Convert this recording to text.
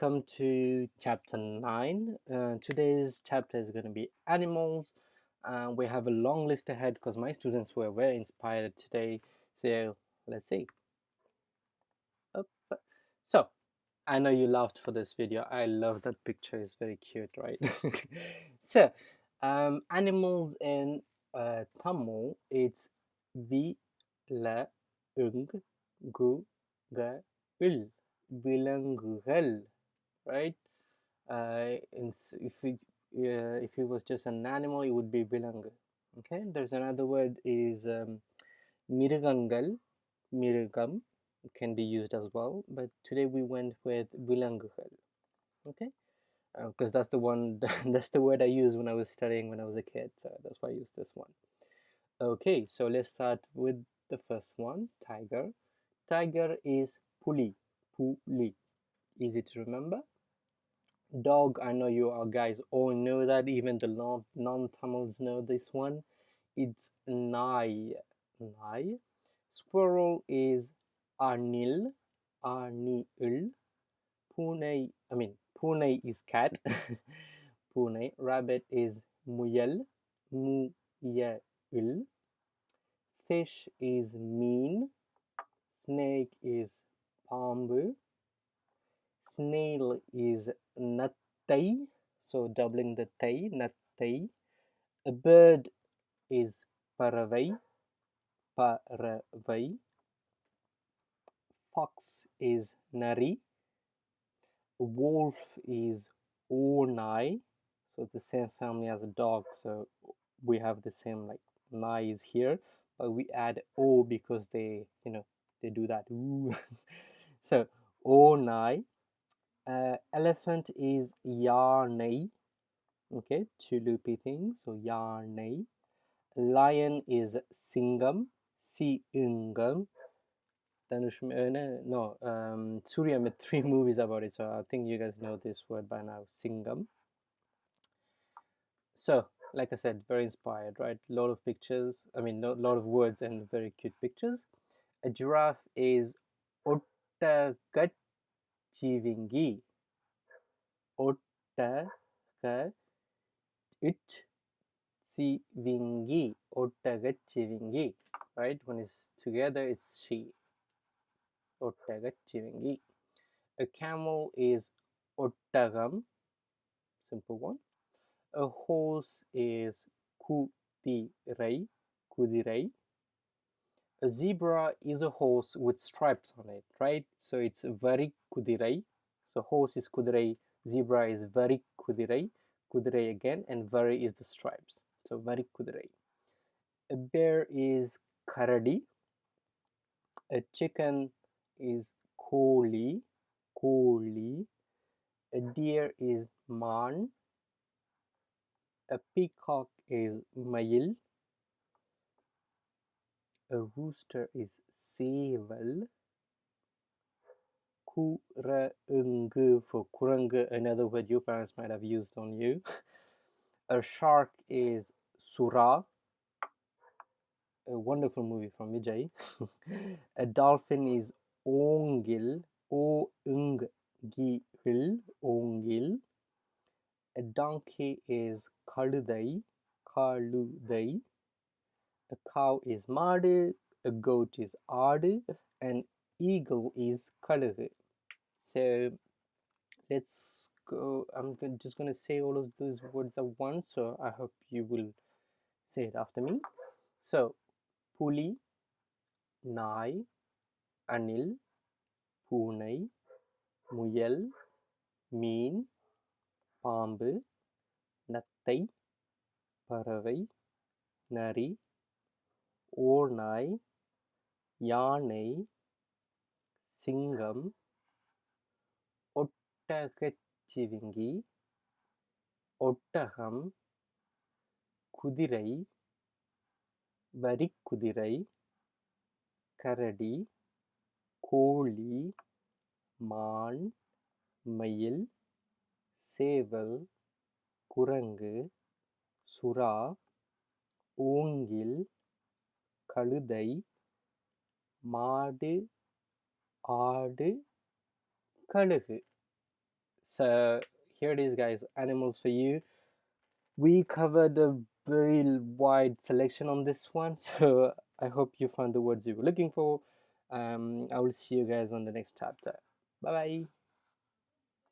welcome to chapter 9. Uh, today's chapter is going to be animals. Uh, we have a long list ahead because my students were very inspired today. So let's see. Up. So I know you laughed for this video. I love that picture. It's very cute, right? so um, animals in uh, Tamil, it's vi, la, ung, gu, ga, il விலங்குகள் right? Uh, in, if it uh, if he was just an animal it would be vilanga okay? There's another word is um, mirigangal mirgam, can be used as well but today we went with vilanguhal okay? Because uh, that's the one that's the word i used when i was studying when i was a kid so that's why i use this one. Okay so let's start with the first one tiger. Tiger is puli puli easy to remember dog i know you are guys all know that even the non- non-tamils know this one. It's nai nai. Squirrel is arnil anil pune i mean pune is cat. Pune. Rabbit is muyel muyel. Fish is mean. Snake is pambu snail is nattai so doubling the tai nattai a bird is paravai paravai fox is nari wolf is onai so the same family as a dog so we have the same like nai is here but we add o because they you know they do that. So, Onai. Uh, elephant is Yarnai. Okay, two loopy things. So, Yarnai. Lion is Singam. Singam. Dhanush, uh, no, um, Surya made three movies about it, so I think you guys know this word by now, Singam. So, like I said, very inspired, right? A lot of pictures, I mean, a lot of words and very cute pictures. A giraffe is ஒட்டகச்சிவிங்கி ஒட்டக it சிவிங்கி ஒட்டகச்சிவிங்கி right when it's together it's she ஒட்டகச்சிவிங்கி a camel is ottagam simple one a horse is kudirai kudirai a zebra is a horse with stripes on it, right? So it's very kudirai. So horse is kudirai, zebra is very kudirai, kudirai again, and very is the stripes. So very kudirai. A bear is karadi. A chicken is koli, koli. A deer is man. A peacock is mail. A rooster is seval kurungu for kurungu, another word your parents might have used on you. a shark is sura, a wonderful movie from Vijay. a dolphin is ongil, o nggil, ongil. A donkey is kaludai, kaludai. A cow is madu, a goat is ardu, an eagle is kalugu So let's go. I'm just going to say all of those words at once, so I hope you will say it after me. So, puli, nai, anil, பூனை முயல் மீன் பாம்பு நத்தை பறவை நரி ஓநாய் யானை சிங்கம் ஒட்டகச்சிவிங்கி ஒட்டகம் குதிரை வரிக்குதிரை கரடி கோழி மான் மயில் சேவல் குரங்கு சுறா ஓங்கில் கழுதை மாடு ஆடு கழுகு. So here it is guys animals for you. We covered a very wide selection on this one so i hope you found the words you were looking for. Um, i will see you guys on the next chapter. Bye bye